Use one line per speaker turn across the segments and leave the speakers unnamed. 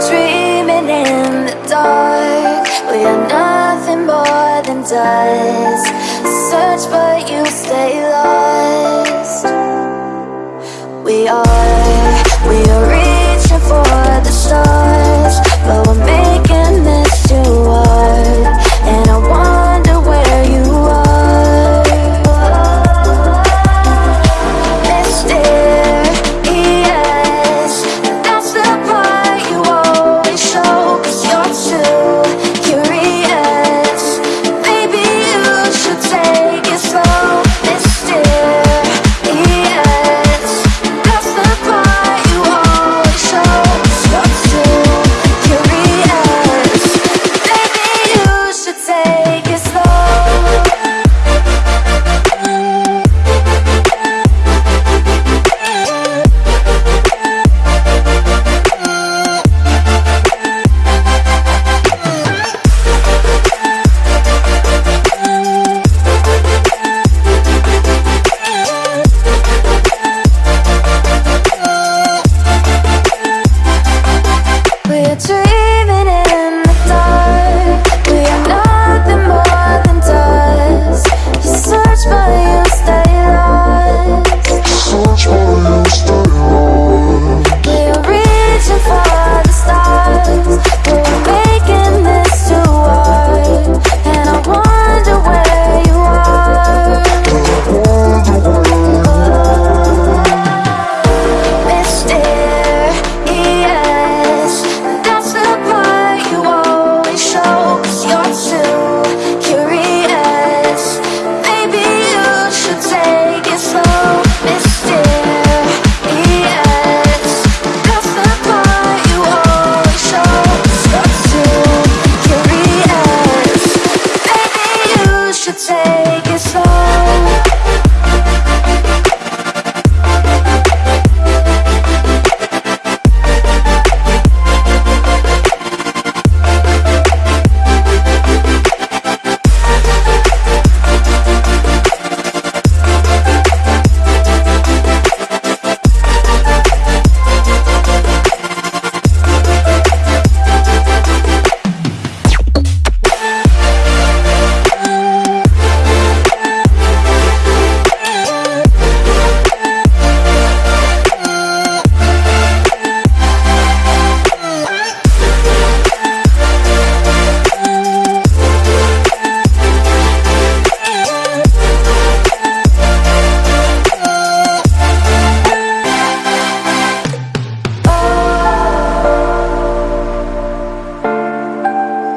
Dreaming in the dark. We are nothing more than dust. Search but you stay lost.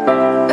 Bye.